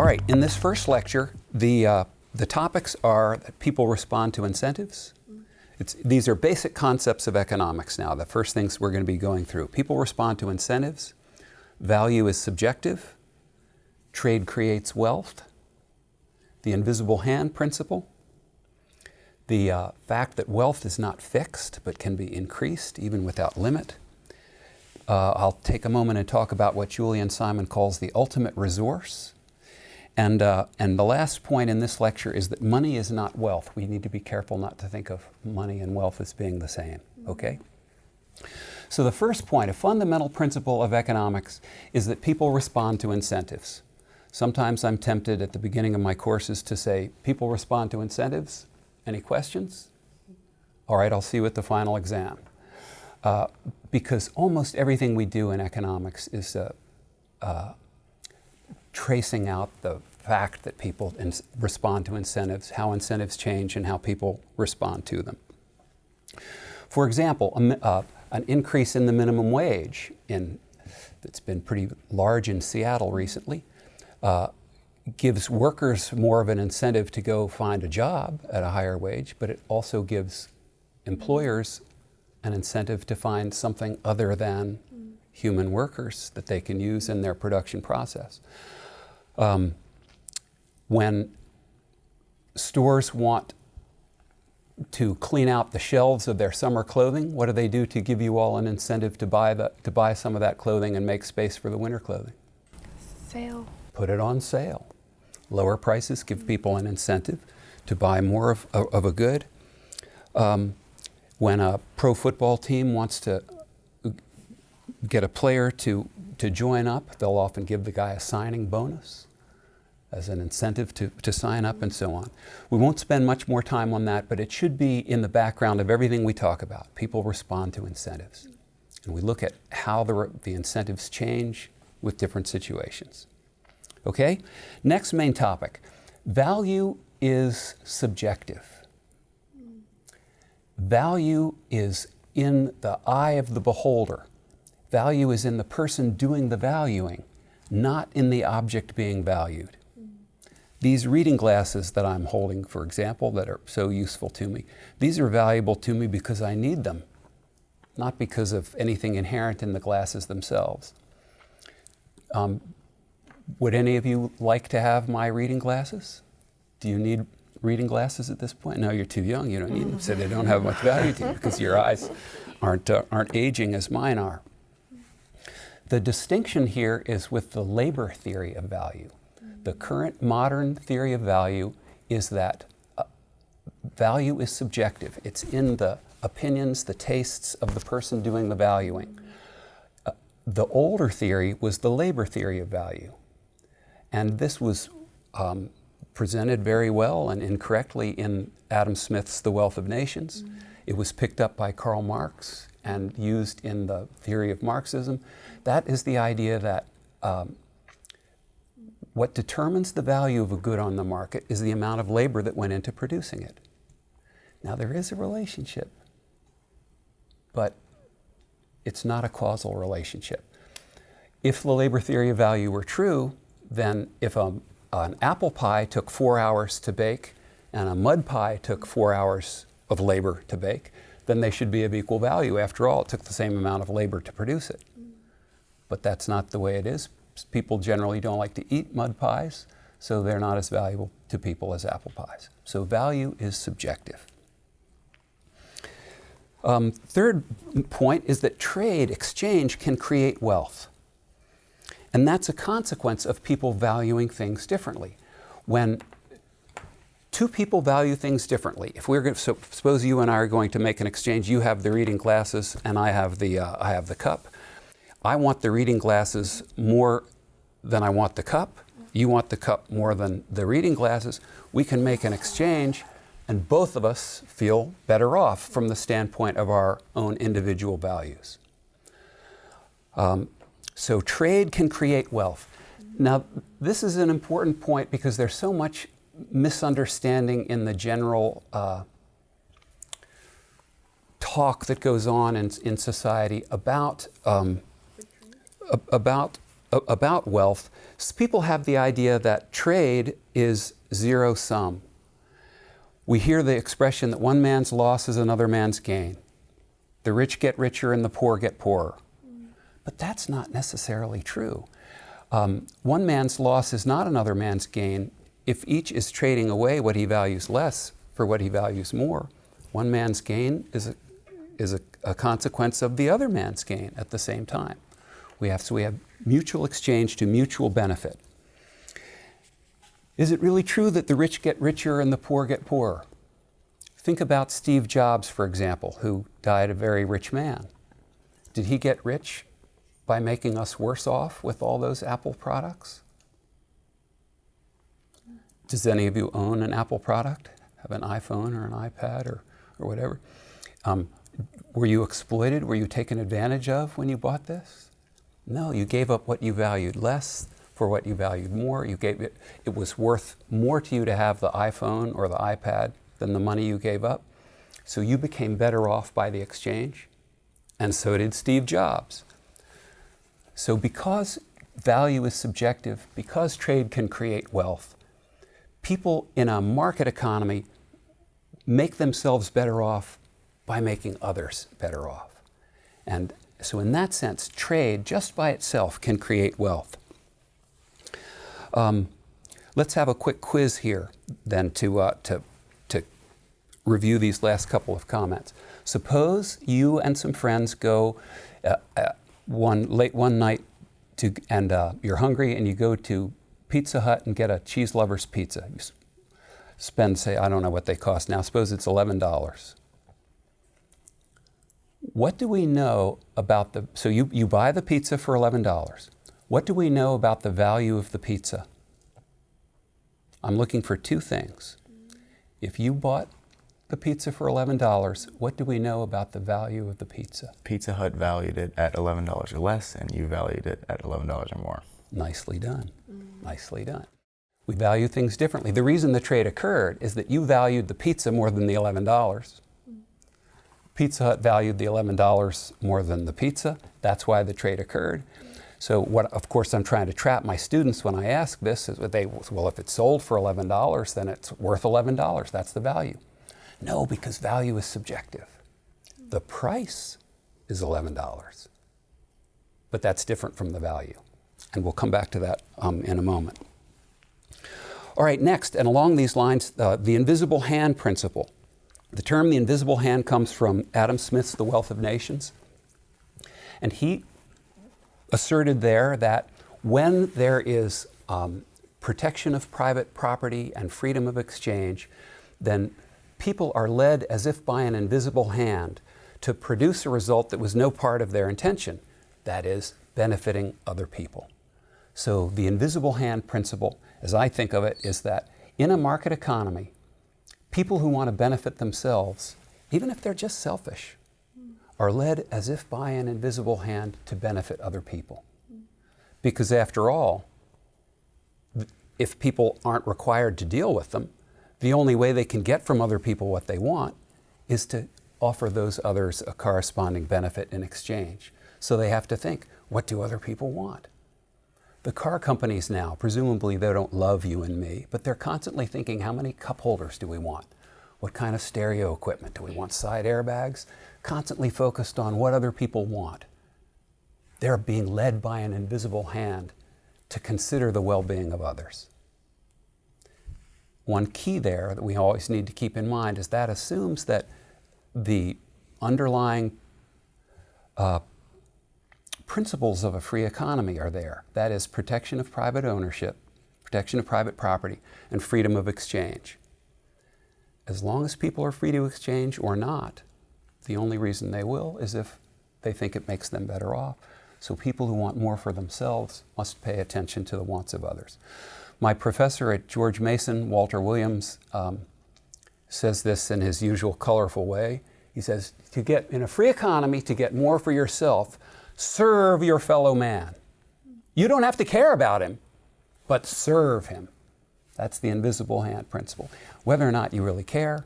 All right, in this first lecture, the, uh, the topics are that people respond to incentives. It's, these are basic concepts of economics now, the first things we're going to be going through. People respond to incentives, value is subjective, trade creates wealth, the invisible hand principle, the uh, fact that wealth is not fixed but can be increased even without limit. Uh, I'll take a moment and talk about what Julian Simon calls the ultimate resource. And, uh, and the last point in this lecture is that money is not wealth. We need to be careful not to think of money and wealth as being the same, okay? So the first point, a fundamental principle of economics is that people respond to incentives. Sometimes I'm tempted at the beginning of my courses to say, people respond to incentives. Any questions? All right, I'll see you at the final exam. Uh, because almost everything we do in economics is uh, uh, tracing out the fact that people respond to incentives, how incentives change, and how people respond to them. For example, a, uh, an increase in the minimum wage in, that's been pretty large in Seattle recently uh, gives workers more of an incentive to go find a job at a higher wage, but it also gives employers an incentive to find something other than human workers that they can use in their production process. Um, when stores want to clean out the shelves of their summer clothing, what do they do to give you all an incentive to buy, the, to buy some of that clothing and make space for the winter clothing? Sale. Put it on sale. Lower prices give people an incentive to buy more of, of, a good. Um, when a pro football team wants to get a player to, to join up, they'll often give the guy a signing bonus as an incentive to, to sign up and so on. We won't spend much more time on that, but it should be in the background of everything we talk about. People respond to incentives. And we look at how the, the incentives change with different situations. Okay? Next main topic. Value is subjective. Value is in the eye of the beholder. Value is in the person doing the valuing, not in the object being valued. These reading glasses that I'm holding, for example, that are so useful to me, these are valuable to me because I need them, not because of anything inherent in the glasses themselves. Um, would any of you like to have my reading glasses? Do you need reading glasses at this point? No, you're too young, you don't need them, so they don't have much value to you because your eyes aren't, uh, aren't aging as mine are. The distinction here is with the labor theory of value. The current modern theory of value is that uh, value is subjective. It's in the opinions, the tastes of the person doing the valuing. Uh, the older theory was the labor theory of value. And this was um, presented very well and incorrectly in Adam Smith's The Wealth of Nations. Mm -hmm. It was picked up by Karl Marx and used in the theory of Marxism. That is the idea that um, what determines the value of a good on the market is the amount of labor that went into producing it. Now there is a relationship, but it's not a causal relationship. If the labor theory of value were true, then if a, an apple pie took four hours to bake and a mud pie took four hours of labor to bake, then they should be of equal value. After all, it took the same amount of labor to produce it. But that's not the way it is people generally don't like to eat mud pies, so they're not as valuable to people as apple pies. So value is subjective. Um, third point is that trade, exchange, can create wealth. And that's a consequence of people valuing things differently. When two people value things differently, if we're going to, so suppose you and I are going to make an exchange, you have the reading glasses and I have the, uh, I have the cup. I want the reading glasses more than I want the cup. You want the cup more than the reading glasses. We can make an exchange and both of us feel better off from the standpoint of our own individual values. Um, so trade can create wealth. Now, this is an important point because there's so much misunderstanding in the general uh, talk that goes on in, in society about um, about about wealth, people have the idea that trade is zero sum. We hear the expression that one man's loss is another man's gain. The rich get richer and the poor get poorer. But that's not necessarily true. Um, one man's loss is not another man's gain if each is trading away what he values less for what he values more. One man's gain is a, is a, a consequence of the other man's gain at the same time. We have, so we have mutual exchange to mutual benefit. Is it really true that the rich get richer and the poor get poorer? Think about Steve Jobs, for example, who died a very rich man. Did he get rich by making us worse off with all those Apple products? Does any of you own an Apple product? Have an iPhone or an iPad or, or whatever? Um, were you exploited? Were you taken advantage of when you bought this? No, you gave up what you valued less for what you valued more. You gave it, it was worth more to you to have the iPhone or the iPad than the money you gave up. So you became better off by the exchange, and so did Steve Jobs. So because value is subjective, because trade can create wealth, people in a market economy make themselves better off by making others better off. And so in that sense, trade just by itself can create wealth. Um, let's have a quick quiz here then to, uh, to, to review these last couple of comments. Suppose you and some friends go uh, uh, one late one night to, and uh, you're hungry and you go to Pizza Hut and get a cheese lover's pizza. You spend, say, I don't know what they cost now, suppose it's $11. What do we know about the, so you, you buy the pizza for $11. What do we know about the value of the pizza? I'm looking for two things. If you bought the pizza for $11, what do we know about the value of the pizza? Pizza Hut valued it at $11 or less, and you valued it at $11 or more. Nicely done. Nicely done. We value things differently. The reason the trade occurred is that you valued the pizza more than the $11. Mm. Pizza Hut valued the $11 more than the pizza. That's why the trade occurred. So what, of course, I'm trying to trap my students when I ask this is they, well, if it's sold for $11, then it's worth $11. That's the value. No, because value is subjective. The price is $11, but that's different from the value. And we'll come back to that um, in a moment. All right, next, and along these lines, uh, the invisible hand principle. The term the invisible hand comes from Adam Smith's The Wealth of Nations. And he asserted there that when there is um, protection of private property and freedom of exchange, then people are led as if by an invisible hand to produce a result that was no part of their intention, that is, benefiting other people. So the invisible hand principle, as I think of it, is that in a market economy, people who want to benefit themselves, even if they're just selfish, are led as if by an invisible hand to benefit other people. Because after all, if people aren't required to deal with them, the only way they can get from other people what they want is to offer those others a corresponding benefit in exchange. So they have to think, what do other people want? The car companies now, presumably they don't love you and me, but they're constantly thinking, how many cup holders do we want? What kind of stereo equipment? Do we want side airbags? Constantly focused on what other people want. They're being led by an invisible hand to consider the well-being of others. One key there that we always need to keep in mind is that assumes that the underlying uh, principles of a free economy are there. That is protection of private ownership, protection of private property, and freedom of exchange. As long as people are free to exchange or not, the only reason they will is if they think it makes them better off. So people who want more for themselves must pay attention to the wants of others. My professor at George Mason, Walter Williams, um, says this in his usual colorful way. He says, to get, in a free economy, to get more for yourself, serve your fellow man. You don't have to care about him, but serve him. That's the invisible hand principle. Whether or not you really care,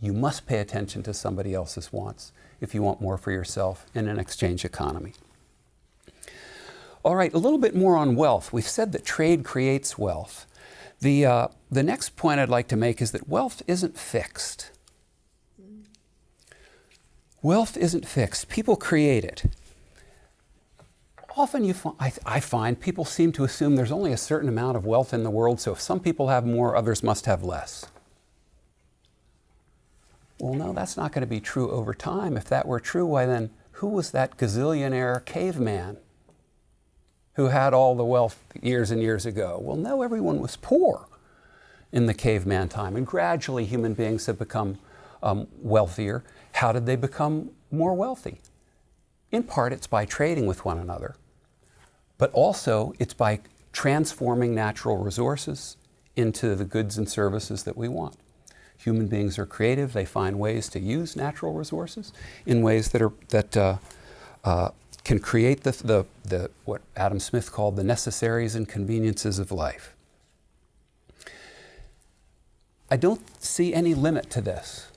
you must pay attention to somebody else's wants if you want more for yourself in an exchange economy. All right, a little bit more on wealth. We've said that trade creates wealth. The, uh, the next point I'd like to make is that wealth isn't fixed. Wealth isn't fixed. People create it. Often you fi- I, I find people seem to assume there's only a certain amount of wealth in the world, so if some people have more, others must have less. Well, no, that's not going to be true over time. If that were true, why then, who was that gazillionaire caveman who had all the wealth years and years ago? Well, no, everyone was poor in the caveman time, and gradually human beings have become um, wealthier. How did they become more wealthy? In part, it's by trading with one another, but also it's by transforming natural resources into the goods and services that we want. Human beings are creative. They find ways to use natural resources in ways that, are, that uh, uh, can create the, the, the, what Adam Smith called the necessaries and conveniences of life. I don't see any limit to this.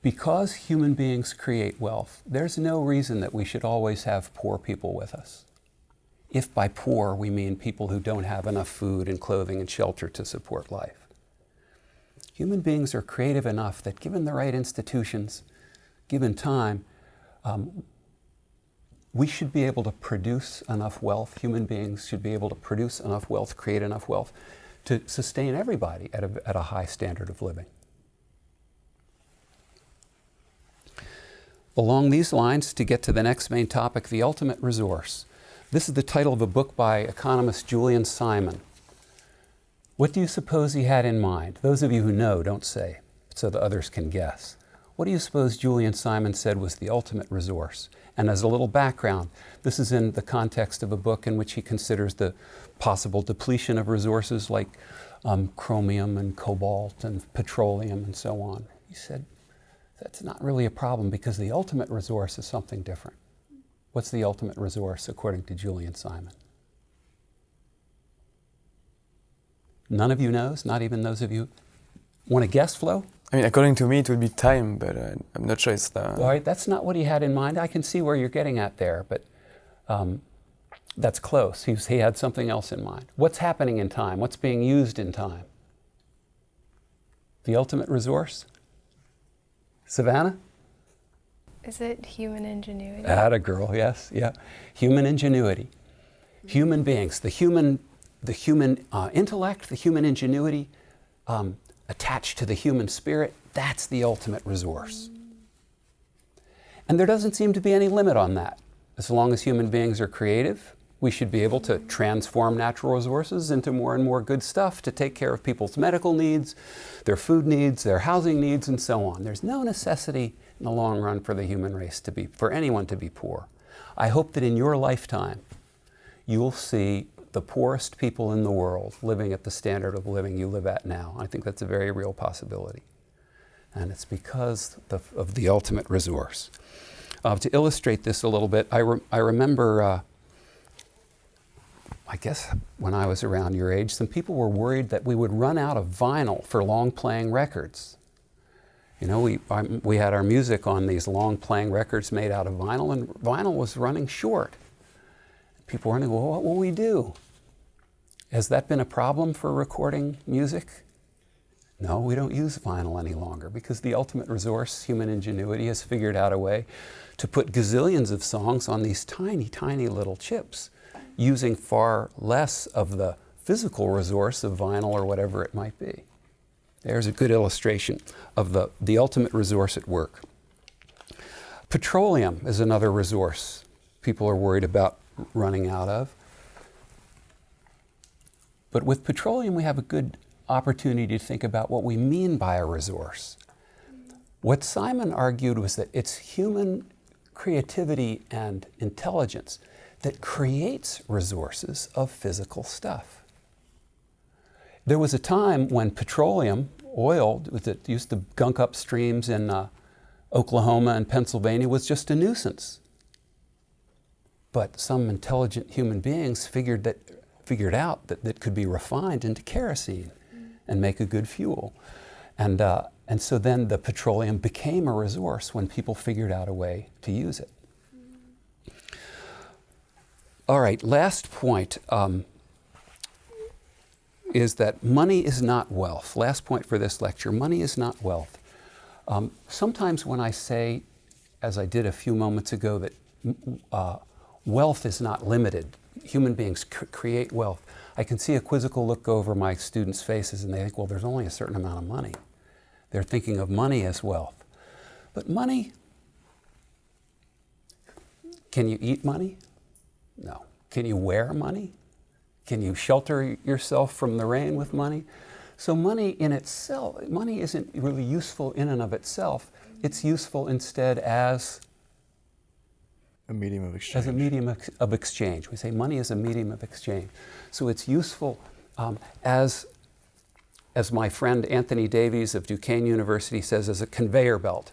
Because human beings create wealth, there's no reason that we should always have poor people with us. If by poor we mean people who don't have enough food and clothing and shelter to support life. Human beings are creative enough that given the right institutions, given time, um, we should be able to produce enough wealth. Human beings should be able to produce enough wealth, create enough wealth to sustain everybody at a, at a high standard of living. Along these lines, to get to the next main topic, the ultimate resource. This is the title of a book by economist Julian Simon. What do you suppose he had in mind? Those of you who know, don't say, so the others can guess. What do you suppose Julian Simon said was the ultimate resource? And as a little background, this is in the context of a book in which he considers the possible depletion of resources like um, chromium and cobalt and petroleum and so on. He said, that's not really a problem because the ultimate resource is something different. What's the ultimate resource according to Julian Simon? None of you knows, not even those of you want to guess, Flo? I mean, according to me, it would be time, but uh, I'm not sure it's the. All right, that's not what he had in mind. I can see where you're getting at there, but um, that's close. He, was, he had something else in mind. What's happening in time? What's being used in time? The ultimate resource? Savannah? Is it human ingenuity? Atta girl, yes, yeah. Human ingenuity. Human beings, the human, the human uh, intellect, the human ingenuity um, attached to the human spirit, that's the ultimate resource. And there doesn't seem to be any limit on that. As long as human beings are creative, we should be able to transform natural resources into more and more good stuff to take care of people's medical needs, their food needs, their housing needs, and so on. There's no necessity in the long run for the human race to be, for anyone to be poor. I hope that in your lifetime, you'll see the poorest people in the world living at the standard of living you live at now. I think that's a very real possibility. And it's because of the ultimate resource. Uh, to illustrate this a little bit, I, re I remember uh, I guess when I was around your age, some people were worried that we would run out of vinyl for long playing records. You know, we, um, we had our music on these long playing records made out of vinyl, and vinyl was running short. People were wondering, well, what will we do? Has that been a problem for recording music? No, we don't use vinyl any longer because the ultimate resource, human ingenuity, has figured out a way to put gazillions of songs on these tiny, tiny little chips using far less of the physical resource of vinyl or whatever it might be. There's a good illustration of the, the ultimate resource at work. Petroleum is another resource people are worried about running out of. But with petroleum, we have a good opportunity to think about what we mean by a resource. What Simon argued was that it's human creativity and intelligence that creates resources of physical stuff. There was a time when petroleum, oil that used to gunk up streams in uh, Oklahoma and Pennsylvania was just a nuisance. But some intelligent human beings figured, that, figured out that it could be refined into kerosene and make a good fuel. And, uh, and so then the petroleum became a resource when people figured out a way to use it. All right, last point um, is that money is not wealth. Last point for this lecture money is not wealth. Um, sometimes when I say, as I did a few moments ago, that uh, wealth is not limited, human beings create wealth, I can see a quizzical look over my students' faces and they think, well, there's only a certain amount of money. They're thinking of money as wealth. But money, can you eat money? No. Can you wear money? Can you shelter yourself from the rain with money? So money in itself, money isn't really useful in and of itself. It's useful instead as, A medium of exchange. as a medium of, exchange. We say money is a medium of exchange. So it's useful um, as, as my friend Anthony Davies of Duquesne University says, as a conveyor belt.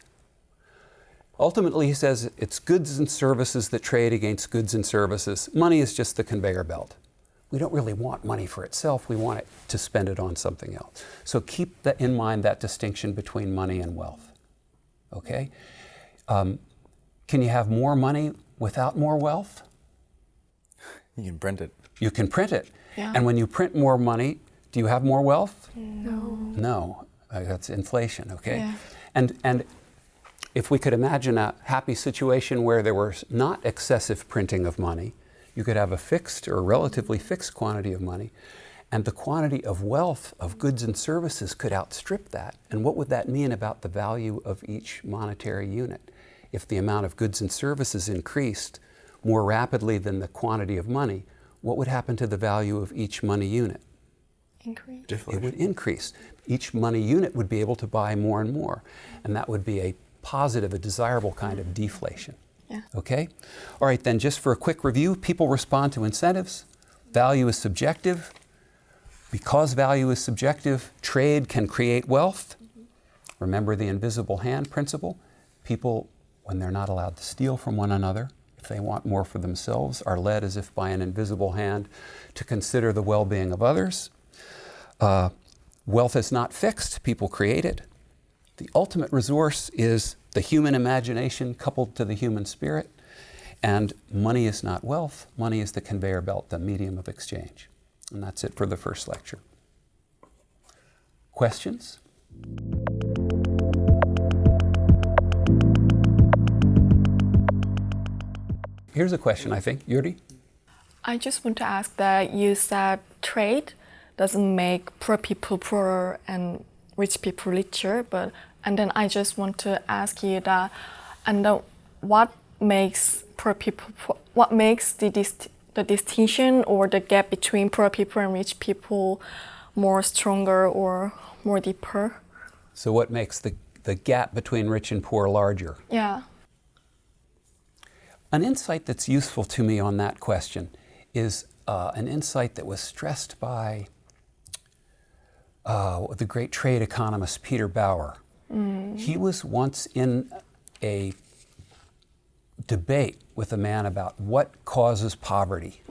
Ultimately, he says it's goods and services that trade against goods and services. Money is just the conveyor belt. We don't really want money for itself, we want it to spend it on something else. So keep that in mind that distinction between money and wealth. Okay? Um, can you have more money without more wealth? You can print it. You can print it. Yeah. And when you print more money, do you have more wealth? No. No, uh, that's inflation, okay? Yeah. And, and if we could imagine a happy situation where there was not excessive printing of money, you could have a fixed or relatively fixed quantity of money, and the quantity of wealth of goods and services could outstrip that. And what would that mean about the value of each monetary unit? If the amount of goods and services increased more rapidly than the quantity of money, what would happen to the value of each money unit? Increase. it would increase. Each money unit would be able to buy more and more. And that would be a positive, a desirable kind of deflation. Yeah. Okay? All right, then, just for a quick review people respond to incentives. Value is subjective. Because value is subjective, trade can create wealth. Remember the invisible hand principle? People, when they're not allowed to steal from one another, if they want more for themselves, are led as if by an invisible hand to consider the well being of others. Uh, wealth is not fixed, people create it. The ultimate resource is the human imagination coupled to the human spirit. And money is not wealth, money is the conveyor belt, the medium of exchange. And that's it for the first lecture. Questions? Here's a question, I think. Yuri? I just want to ask that you said trade doesn't make poor people poorer and rich people richer, but and then I just want to ask you that, and then what makes poor people, poor- what makes the dist- the distinction or the gap between poor people and rich people more stronger or more deeper? So, what makes the, the gap between rich and poor larger? Yeah. An insight that's useful to me on that question is uh, an insight that was stressed by uh, the great trade economist Peter Bauer. He was once in a debate with a man about what causes poverty.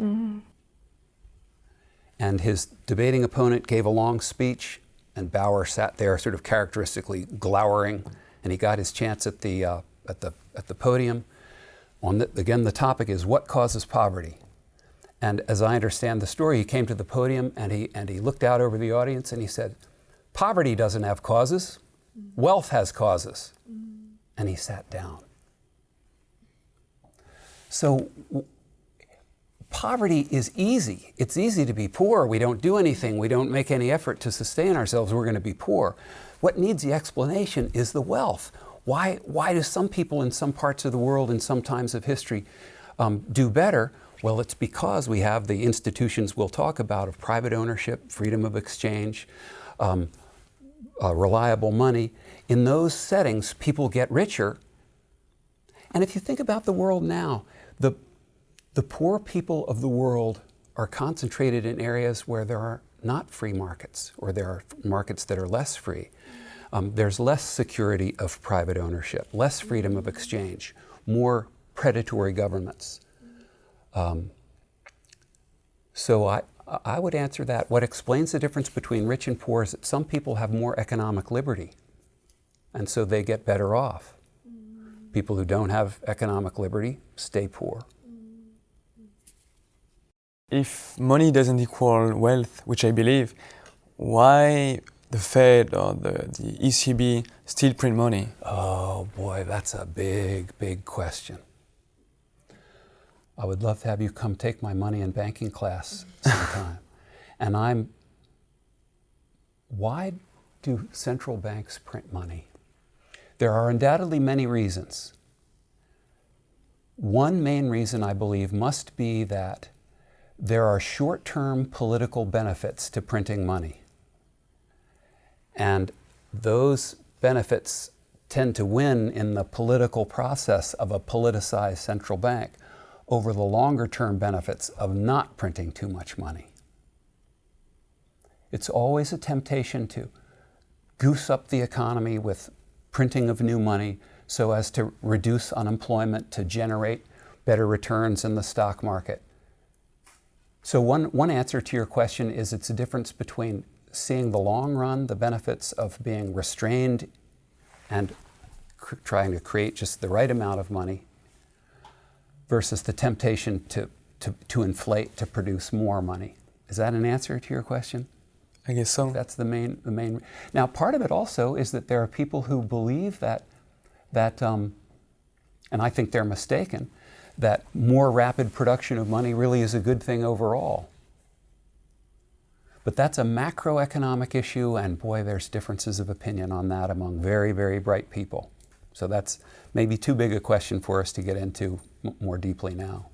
And his debating opponent gave a long speech, and Bauer sat there, sort of characteristically glowering, and he got his chance at the, uh, at the, at the podium. On the, again, the topic is what causes poverty. And as I understand the story, he came to the podium and he, and he looked out over the audience and he said, Poverty doesn't have causes, wealth has causes. And he sat down. So, poverty is easy. It's easy to be poor. We don't do anything, we don't make any effort to sustain ourselves, we're going to be poor. What needs the explanation is the wealth. Why, why do some people in some parts of the world, in some times of history, um, do better? Well, it's because we have the institutions we'll talk about of private ownership, freedom of exchange, um, uh, reliable money. In those settings, people get richer. And if you think about the world now, the, the poor people of the world are concentrated in areas where there are not free markets, or there are markets that are less free. Um, there's less security of private ownership, less freedom of exchange, more predatory governments. Um, so I, I would answer that. What explains the difference between rich and poor is that some people have more economic liberty, and so they get better off. People who don't have economic liberty stay poor. If money doesn't equal wealth, which I believe, why the Fed or the, the ECB still print money? Oh boy, that's a big, big question. I would love to have you come take my money and banking class mm-hmm. sometime. and I'm, why do central banks print money? There are undoubtedly many reasons. One main reason I believe must be that there are short term political benefits to printing money. And those benefits tend to win in the political process of a politicized central bank over the longer term benefits of not printing too much money. It's always a temptation to goose up the economy with printing of new money so as to reduce unemployment, to generate better returns in the stock market. So, one, one answer to your question is it's a difference between seeing the long run, the benefits of being restrained and trying to create just the right amount of money versus the temptation to, to, to inflate to produce more money. Is that an answer to your question? I guess so. That's the main, the main. Now, part of it also is that there are people who believe that, that um, and I think they're mistaken, that more rapid production of money really is a good thing overall. But that's a macroeconomic issue, and boy, there's differences of opinion on that among very, very bright people. So that's maybe too big a question for us to get into more deeply now.